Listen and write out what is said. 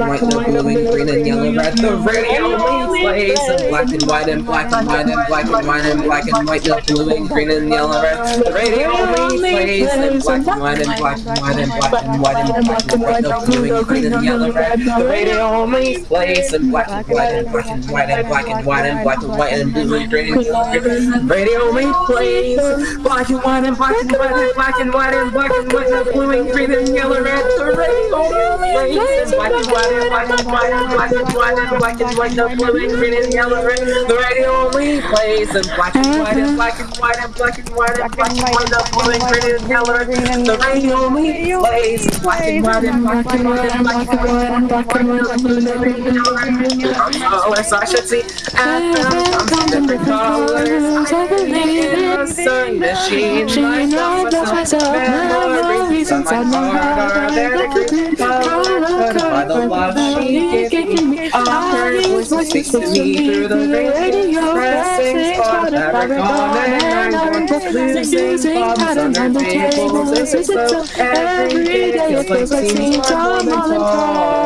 and white, the blue and green and yellow, red. The radio plays in black and white and black and white and black and white and black and white, the blue and green and yellow, red. The radio plays in black and white and black and white and black and white and black and white, the blue and green and yellow, red. The radio plays in black and white and black and white and black and white and black and white and blue and green and yellow, red. Radio only plays black and white and black and white and black and white and black and white, the blue and green and yellow, red. The radio plays in black and white and black and white and black and white and black and white, the blue and green and yellow, red. The radio only plays in black and white and black and white and black and white and black and white, the blue and green and yellow, red. The radio only plays in black and white and black and white and black and white and black and white, the blue and green and yellow, red. Colors I should see and different colors. I in a sun machine. My myself, by the love she gave me. I heard voices speak to me through the radio. Pressing never gone and I'm losing bombs under tables. It's so every day it feels like seeing someone tall.